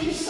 Peace.